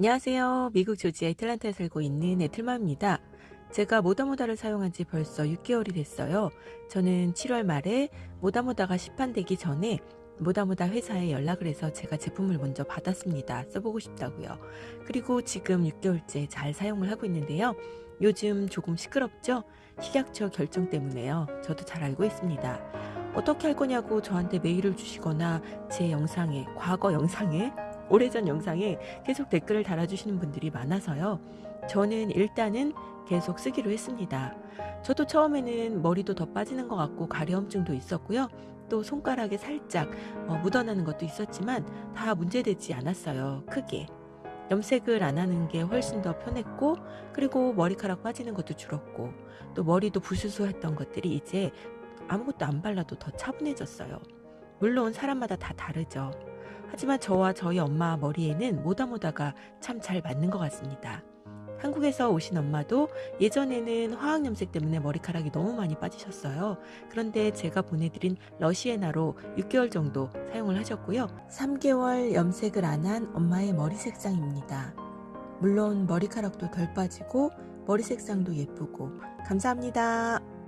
안녕하세요. 미국 조지 애틀란타에 살고 있는 애틀마입니다. 제가 모다모다를 사용한 지 벌써 6개월이 됐어요. 저는 7월 말에 모다모다가 시판되기 전에 모다모다 회사에 연락을 해서 제가 제품을 먼저 받았습니다. 써보고 싶다고요. 그리고 지금 6개월째 잘 사용을 하고 있는데요. 요즘 조금 시끄럽죠? 식약처 결정 때문에요. 저도 잘 알고 있습니다. 어떻게 할 거냐고 저한테 메일을 주시거나 제 영상에, 과거 영상에 오래전 영상에 계속 댓글을 달아주시는 분들이 많아서요. 저는 일단은 계속 쓰기로 했습니다. 저도 처음에는 머리도 더 빠지는 것 같고 가려움증도 있었고요. 또 손가락에 살짝 어, 묻어나는 것도 있었지만 다 문제되지 않았어요. 크게. 염색을 안 하는 게 훨씬 더 편했고 그리고 머리카락 빠지는 것도 줄었고 또 머리도 부스스했던 것들이 이제 아무것도 안 발라도 더 차분해졌어요. 물론 사람마다 다 다르죠. 하지만 저와 저희 엄마 머리에는 모다모다가 참 잘 맞는 것 같습니다. 한국에서 오신 엄마도 예전에는 화학염색 때문에 머리카락이 너무 많이 빠지셨어요. 그런데 제가 보내드린 러시에나로 6개월 정도 사용을 하셨고요. 3개월 염색을 안 한 엄마의 머리 색상입니다. 물론 머리카락도 덜 빠지고 머리 색상도 예쁘고 감사합니다.